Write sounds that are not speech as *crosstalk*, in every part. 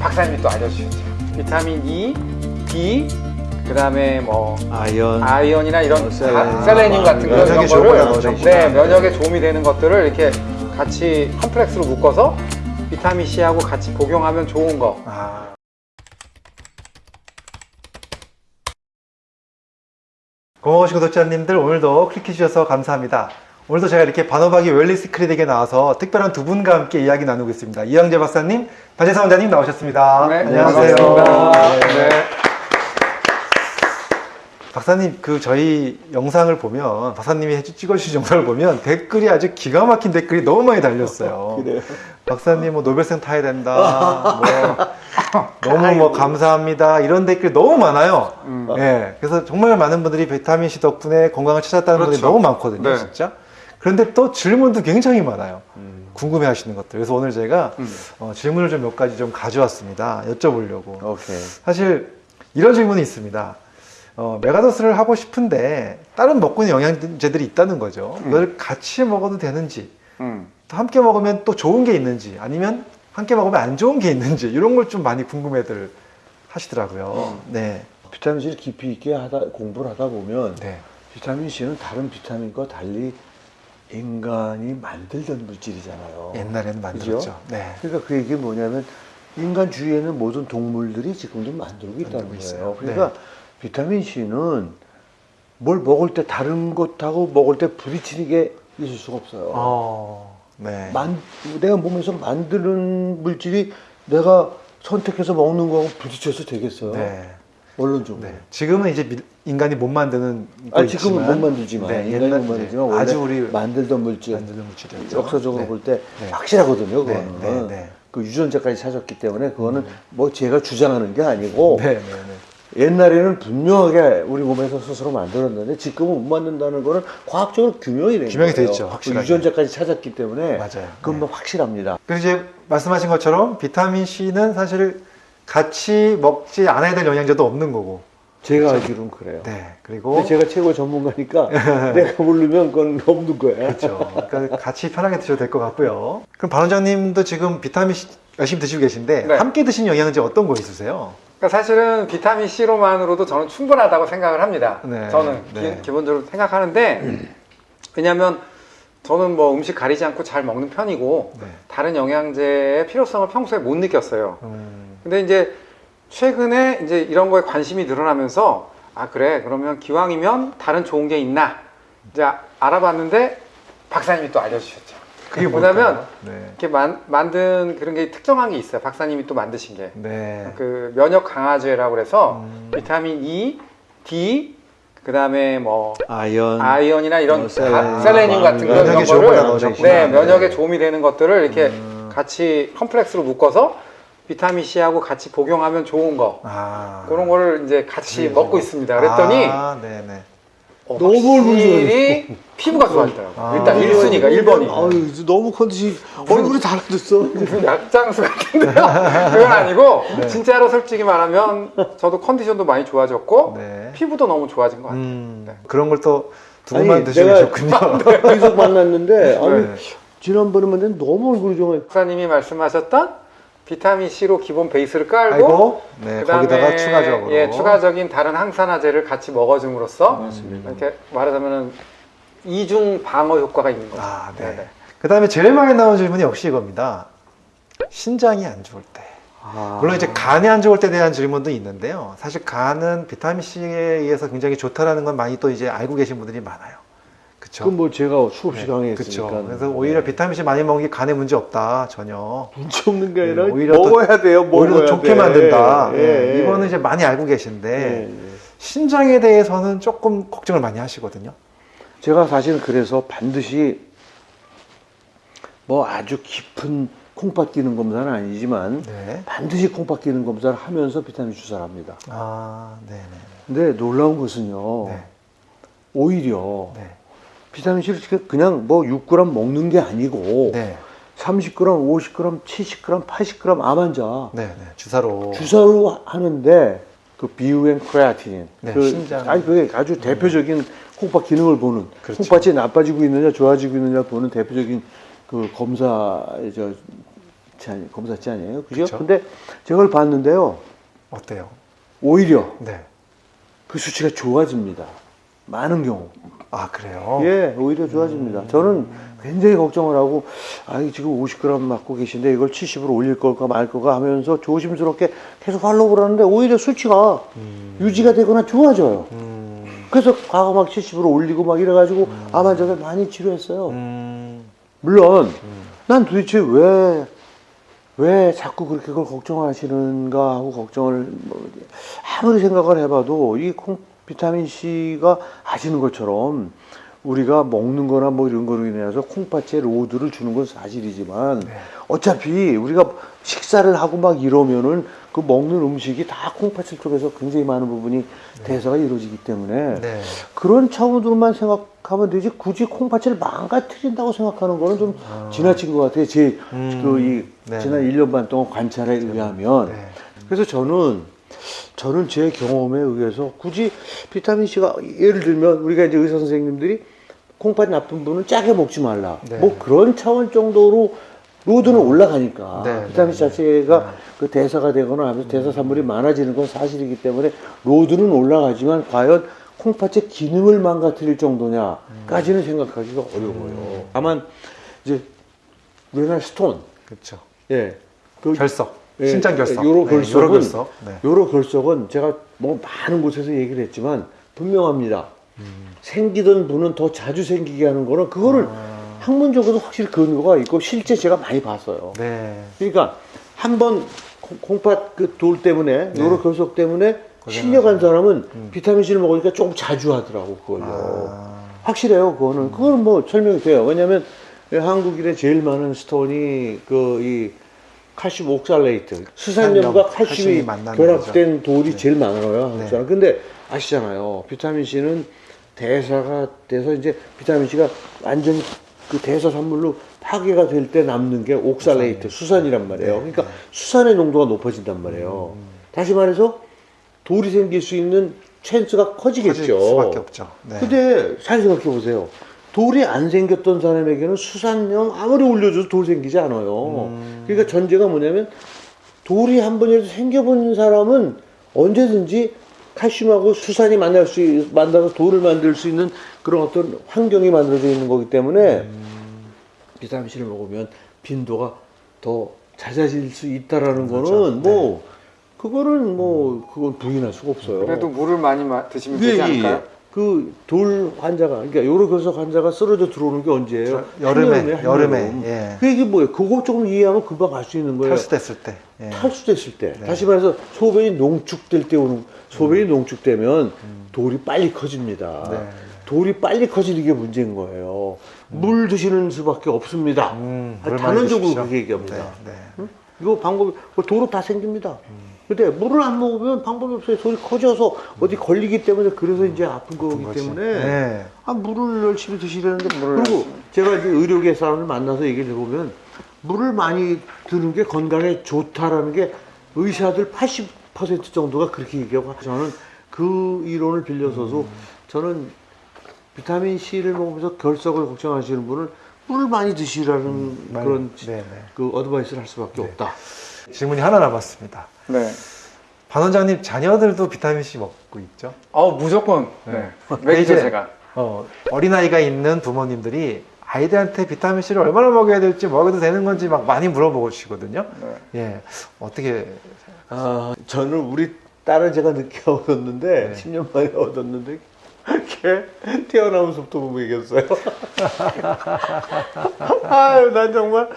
박사님이 또 알려주셨죠. 비타민 E, D, 그 다음에 뭐 아이언 아이언이나 이런 어, 셀레늄. 가- 셀레늄 같은 그런 면역에 거를. 네, 면역에 도움이 되는 것들을 이렇게 같이 complex로 묶어서 비타민 C하고 같이 복용하면 좋은 거. 아. 고마우신 구독자님들 오늘도 클릭해 주셔서 감사합니다. 오늘도 제가 이렇게 반호박이 웰니스 클리닉에 나와서 특별한 두 분과 함께 이야기 나누고 있습니다. 이영재 박사님, 박재성 원장님 나오셨습니다. 네, 안녕하세요. 네. 네. 박사님 그 저희 영상을 보면 박사님이 찍어주신 영상을 보면 댓글이 아주 기가 막힌 댓글이 너무 많이 달렸어요. *laughs* 박사님 뭐 노벨상 타야 된다. 뭐 *laughs* 너무 뭐 감사합니다. 이런 댓글 너무 많아요. 음. 예. 그래서 정말 많은 분들이 비타민 C 덕분에 건강을 찾았다는 분들이 그렇죠. 너무 많거든요, 네. 진짜. 그런데 또 질문도 굉장히 많아요. 음. 궁금해 하시는 것들. 그래서 오늘 제가 음. 어, 질문을 좀 몇 가지 좀 가져왔습니다. 여쭤보려고. 오케이. 사실 이런 질문이 있습니다. 어, 메가더스를 하고 싶은데 다른 먹고 있는 영양제들이 있다는 거죠. 음. 이걸 같이 먹어도 되는지, 음. 또 함께 먹으면 또 좋은 게 있는지, 아니면 함께 먹으면 안 좋은 게 있는지 이런 걸 좀 많이 궁금해들 하시더라고요. 네, 비타민 C를 깊이 있게 하다 공부를 하다 보면 네, 비타민 C는 다른 비타민과 달리 인간이 만들던 물질이잖아요. 옛날에는 만들었죠. 네, 그러니까 그 얘기 뭐냐면 인간 주위에는 모든 동물들이 지금도 만들고 있다는 만들고 거예요. 있어요. 그러니까 비타민 C는 뭘 먹을 때 다른 것하고 먹을 때 부딪히는 게 있을 수가 없어요. 어, 네, 만, 내가 몸에서 만드는 물질이 내가 선택해서 먹는 거하고 부딪혀서 되겠어요. 네, 원론적으로. 네. 지금은 이제 미- 인간이 못 만드는 거아 지금은 있지만, 못 만들지만 네, 인간이 옛날 못 만들지만 원래 아주 우리 만들던 물질 만드는 물질이었죠. 역사적으로 네. 볼때 네. 확실하거든요. 네, 그거는 네, 네. 그 유전자까지 찾았기 때문에 그거는 뭐 제가 주장하는 게 아니고 네, 네, 네. 옛날에는 분명하게 우리 몸에서 스스로 만들었는데 지금은 못 만든다는 거는 과학적으로 규명이 된 규명이 돼 거예요. 있죠, 그 확실하게. 유전자까지 찾았기 때문에 맞아요. 그건 네. 뭐 확실합니다. 그리고 이제 말씀하신 것처럼 비타민 C는 사실 같이 먹지 않아야 될 영양제도 없는 거고. 제가 알기로는 그래요. 네. 그리고 근데 제가 최고 전문가니까 *laughs* 내가 모르면 그건 없는 거야. 그렇죠. 그러니까 같이 편하게 드셔도 될 것 같고요. 그럼 반 원장님도 지금 비타민 C 열심히 드시고 계신데 네. 함께 드신 영양제 어떤 거 있으세요? 그러니까 사실은 비타민 C로만으로도 저는 충분하다고 생각을 합니다. 네, 저는 네. 기, 본적으로 생각하는데 왜냐하면 저는 뭐 음식 가리지 않고 잘 먹는 편이고 네. 다른 영양제의 필요성을 평소에 못 느꼈어요. 음, 근데 이제 최근에 이제 이런 거에 관심이 늘어나면서 아 그래 그러면 기왕이면 다른 좋은 게 있나 이제 알아봤는데 박사님이 또 알려주셨죠. 그게 뭐냐면? 네. 이렇게 만, 만든 그런 게 특정한 게 있어요. 박사님이 또 만드신 게. 네. 그 면역 강화제라고 그래서 음. 비타민 E, D, 그 다음에 뭐 아이언, 아이언이나 이런 어, 셀레늄. 가- 셀레늄 같은 그런 거를 넣으셨구나. 네, 면역에 네. 도움이 되는 것들을 이렇게 음. 같이 complex로 묶어서 비타민 C하고 같이 복용하면 좋은 거 아. 그런 거를 이제 같이 네. 먹고 있습니다. 그랬더니 아, 네네. 어, 너무 확실히 피부가 좋아지더라고요. 아. 일단 1순위가 1번이. 아유, 이제 너무 컨디션 얼굴이 달라졌어. 무슨 약장수 같은데요? *laughs* 그건 아니고 진짜로 솔직히 말하면 저도 컨디션도 많이 좋아졌고 네. 피부도 너무 좋아진 것 같아요. 음, 네. 그런 걸 또두 아니, 분만 드시고 내가- 계셨군요. 계속 만났는데 *laughs* 아니 네. 지난번에 만났는데 너무 얼굴이 좋아요. 박사님이 말씀하셨던 비타민 C로 기본 베이스를 깔고 네, 거기다가 추가적으로. 예, 추가적인 다른 항산화제를 같이 먹어줌으로써 맞습니다. 이렇게 말하자면은 이중 방어 효과가 있는 거죠. 아, 네. 네네. 그 다음에 제일 많이 나온 질문이 역시 이겁니다. 신장이 안 좋을 때. 아. 물론 이제 간이 안 좋을 때에 대한 질문도 있는데요. 사실 간은 비타민 C에 의해서 굉장히 좋다라는 건 많이 또 이제 알고 계신 분들이 많아요. 그쵸? 그건 뭐 제가 수없이 네, 강의했으니까. 그쵸. 그래서 오히려 비타민 C 많이 먹는 게 간에 문제 없다, 전혀. 문제 없는 게 아니라 네, 오히려 또- 먹어야 돼요. 먹어야 오히려 더 좋게 돼. 만든다. 예, 네, 예. 이거는 이제 많이 알고 계신데, 예, 예. 신장에 대해서는 조금 걱정을 많이 하시거든요. 제가 사실은 그래서 반드시 뭐 아주 깊은 콩팥 기능 검사는 아니지만 네. 반드시 콩팥 기능 검사를 하면서 비타민 주사를 합니다. 아, 네네. 근데 놀라운 것은요. 네. 오히려 네. 비타민 C를 그냥 뭐 6g 먹는 게 아니고 네. 30g, 50g, 70g, 80g 암 환자 네. 네. 주사로. 주사로 하는데 그 비유엔 크레아틴인 네, 그 신장. 아니 그게 아주 대표적인 콩팥 기능을 보는 그렇죠. 콩팥이 나빠지고 있느냐 좋아지고 있느냐 보는 대표적인 그 검사 저 아니, 검사치 아니에요, 그죠? 그쵸. 근데 제가 그걸 봤는데요, 어때요? 오히려 네. 그 수치가 좋아집니다. 많은 경우. 아 그래요? 예, 오히려 좋아집니다. 저는 굉장히 걱정을 하고, 아, 이 지금 50g 맞고 계신데 이걸 70으로 올릴 걸까 말 걸까 하면서 조심스럽게 계속 팔로우를 하는데 오히려 수치가 유지가 되거나 좋아져요. 음, 그래서 과거 막 70으로 올리고 막 이래가지고 암 환자들 많이 치료했어요. 음, 물론, 난 도대체 왜, 왜 자꾸 그렇게 그걸 걱정하시는가 하고 걱정을, 뭐, 아무리 생각을 해봐도 이 콩, 비타민 C가 아시는 것처럼 우리가 먹는 거나 뭐 이런 거로 인해서 콩팥에 로드를 주는 건 사실이지만 네. 어차피 우리가 식사를 하고 막 이러면은 그 먹는 음식이 다 콩팥을 쪽에서 굉장히 많은 부분이 대사가 이루어지기 때문에 네. 그런 차원으로만 생각하면 되지 굳이 콩팥을 망가뜨린다고 생각하는 거는 좀 지나친 것 같아요. 제 음, 그이 네. 지난 1년 반 동안 관찰에 의하면 네. 그래서 저는 저는 제 경험에 의해서 굳이 비타민 C가 예를 들면 우리가 이제 의사 선생님들이 콩팥 나쁜 분은 짜게 먹지 말라. 네. 뭐 그런 차원 정도로 load는 올라가니까 네, 비타민 C 네, 자체가 그 대사가 되거나 하면서 대사 산물이 많아지는 건 사실이기 때문에 load는 올라가지만 과연 콩팥의 기능을 망가뜨릴 정도냐까지는 생각하기가 어려워요. 다만 이제 우리나라 stone, 그렇죠. 예, 그 결석, 예, 신장 결석, 요로 네, 결석은 요로 결석. 네. 요로 결석은 제가 뭐 많은 곳에서 얘기를 했지만 분명합니다. 음. 생기던 분은 더 자주 생기게 하는 거는 그거를 학문적으로도 확실히 근거가 있고 실제 제가 많이 봤어요. 네. 그러니까 한번 콩팥 그 돌 때문에 네. 요로 결석 때문에 실려간 사람은 비타민 C를 먹으니까 조금 자주 하더라고 그걸요. 아, 확실해요, 그거는. 그거는 뭐 설명이 돼요. 왜냐면 한국인에 제일 많은 스톤이 그이 칼슘 옥살레이트, 수산염과 칼슘이 결합된 돌이 제일 많아요, 한국 네. 사람. 근데 아시잖아요. 비타민 C는 대사가 돼서 이제 비타민 C가 완전히 그 대사 산물로 파괴가 될 때 남는 게 옥살레이트, 수산이란 말이에요. 네, 그러니까 수산의 농도가 높아진단 말이에요. 음. 다시 말해서 돌이 생길 수 있는 찬스가 커지겠죠. 커질 수밖에 없죠. 네. 근데 잘 생각해 보세요. 돌이 안 생겼던 사람에게는 수산염 아무리 올려줘도 돌 생기지 않아요. 음. 그러니까 전제가 뭐냐면 돌이 한 번이라도 생겨본 사람은 언제든지 칼슘하고 수산이 만날 수 있- 만나서 돌을 만들 수 있는 그런 어떤 환경이 만들어져 있는 거기 때문에 음. 비타민 C를 먹으면 빈도가 더 잦아질 수 있다라는 그렇죠. 거는 뭐 그거는 뭐 그건 부인할 수가 없어요. 그래도 물을 많이 마- 드시면 예, 되지 예, 않을까요? 예. 그 돌 환자가 그러니까 요로 결석 환자가 쓰러져 들어오는 게 언제예요? 여름에, 한여름에, 여름에, 한여름. 예. 그 얘기 뭐예요? 그거 조금 이해하면 금방 알수 있는 거예요. 탈수됐을 때. 예. 탈수됐을 때, 네. 다시 말해서 소변이 농축될 때 오는 소변이 농축되면 돌이 빨리 커집니다. 네. 돌이 빨리 커지는 게 문제인 거예요. 물 드시는 수밖에 없습니다. 음, 아, 단언적으로. 그렇게 얘기합니다. 네, 네. 응? 이거 방법이 뭐 도로 다 생깁니다. 근데 물을 안 먹으면 방법이 없어요. 돌이 커져서 어디 걸리기 때문에 그래서 이제 아픈 거기 거지. 때문에 네. 아, 물을 열심히 드시려는데 물을 그리고 제가 이제 의료계 사람을 만나서 얘기를 해보면 물을 많이 드는 게 건강에 좋다라는 게 의사들 80% 정도가 그렇게 얘기하고 저는 그 이론을 빌려서도 저는 비타민 C를 먹으면서 결석을 걱정하시는 분은 물을 많이 드시라는 많이, 그런 네, 네. 그 어드바이스를 할 수밖에 없다. 질문이 하나 남았습니다. 네. 반 원장님 자녀들도 비타민 C 먹고 있죠? 어 무조건 네. 먹이죠 이제 제가. 어, 어린아이가 있는 부모님들이 아이들한테 비타민 C를 얼마나 먹여야 될지 먹여도 되는 건지 막 많이 물어보시거든요. 네. 예, 어떻게 아, 저는 우리 딸을 제가 늦게 얻었는데, 네. 10년 만에 얻었는데, 걔 *laughs* 태어나면서부터 못 먹였어요. 아유, 난 정말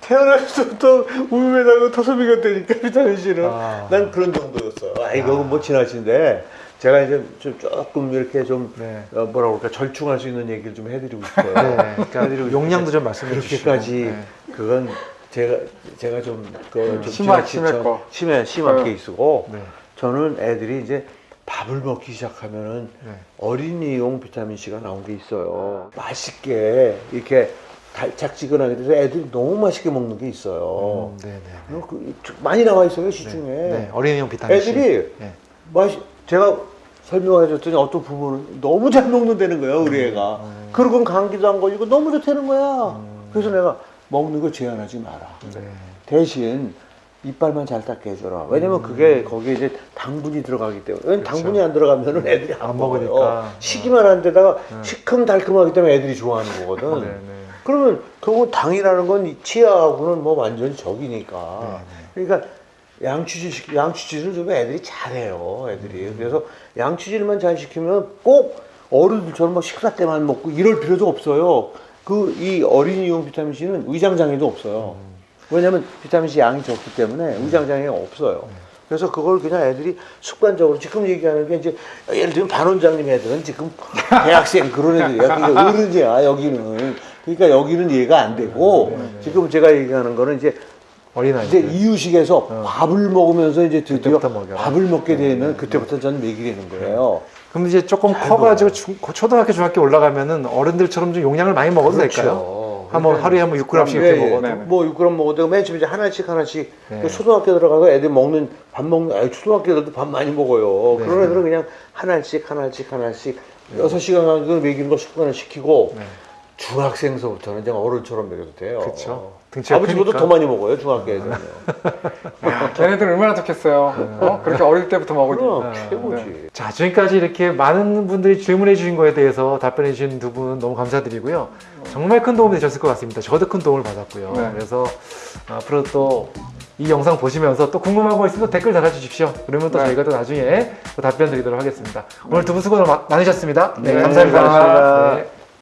태어나면서부터 우유에다가 터서 먹였다니까, 비타민 C는. 아. 난 그런 정도였어요. 아, 이거는 뭐 지나친데, 제가 이제 좀 조금 이렇게 좀, 네. 어, 뭐라 그럴까, 절충할 수 있는 얘기를 좀 해드리고 싶어요. 네, 그러니까 용량도 좀 말씀해 주시고 그렇게까지 네. 그건 제가 제가 좀, 그, 좀 심하- 심했고. 심해 심한 어. 게 있고 네. 저는 애들이 이제 밥을 먹기 시작하면은 네. 어린이용 비타민 C가 나온 게 있어요. 맛있게 이렇게 달짝지근하게 돼서 애들이 너무 맛있게 먹는 게 있어요. 음, 네, 네. 어, 그, 많이 나와 있어요 시중에. 네, 어린이용 비타민 C. 애들이 네. 맛이 제가 설명해 줬더니 어떤 부모는 너무 잘 먹는다는 거야 우리 애가 그러고 감기도 안 걸리고 너무 좋다는 거야 그래서 내가 먹는 거 제한하지 마라 네. 대신 이빨만 잘 닦게 해줘라. 왜냐면 그게 거기에 이제 당분이 들어가기 때문에. 왜냐면 당분이 안 들어가면은 애들이 안, 안 먹어요. 먹으니까. 시기만 한 데다가 시큼달큼하기 때문에 애들이 좋아하는 거거든. 네, 네. 그러면 그거 당이라는 건이 치아하고는 뭐 완전히 적이니까. 그러니까 양치질 양치질을 좀 애들이 잘해요. 애들이. 그래서 양치질만 잘 시키면 꼭 어른들처럼 막 식사 때만 먹고 이럴 필요도 없어요. 그 이 어린이용 비타민 C는 위장 장애도 없어요. 왜냐면 비타민 C 양이 적기 때문에 위장 장애가 없어요. 그래서 그걸 그냥 애들이 습관적으로 지금 얘기하는 게 이제 예를 들면 반 원장님 애들은 지금 대학생 그런 애들이야. 그러니까 어른이야 여기는. 그러니까 여기는 이해가 안 되고 지금 제가 얘기하는 거는 이제 어린아이. 이제 이유식에서 밥을 먹으면서 이제 드디어. 밥을 먹게 되는 그때부터 저는 먹이려는 거예요. 그럼 이제 조금 커가지고 중- 초등학교, 중학교 올라가면은 어른들처럼 좀 용량을 많이 먹어도 될까요? 한번 하루에 한번 6g씩 이렇게 예, 예. 먹어도. 네. 뭐 6g 먹어도 맨 처음에 이제 하나씩 하나씩 네. 그 초등학교 들어가서 애들 먹는 밥 먹는 아니 초등학교 애들도 밥 많이 먹어요. 네. 그런 애들은 그냥 하나씩 하나씩 하나씩 여섯 시간 간격을 먹이는 거 습관을 시키고 네. 중학생서부터는 이제 어른처럼 먹여도 돼요. 등치가 아버지보다. 더 많이 먹어요 중학교 애들은. *laughs* 야, 걔네들 얼마나 좋겠어요. 어? 그렇게 어릴 때부터 먹으니. 그럼 네. 최고지. 자, 지금까지 이렇게 많은 분들이 질문해 주신 거에 대해서 답변해 주신 두 분 너무 감사드리고요. 정말 큰 도움이 되셨을 것 같습니다. 저도 큰 도움을 받았고요. 네. 그래서 앞으로 또 이 영상 보시면서 또 궁금한 거 있으면 댓글 달아주십시오. 그러면 또 네. 저희가 또 나중에 또 답변 드리도록 하겠습니다. 오늘 두 분 수고 많으셨습니다. 네, 네, 감사합니다. 감사합니다. 네.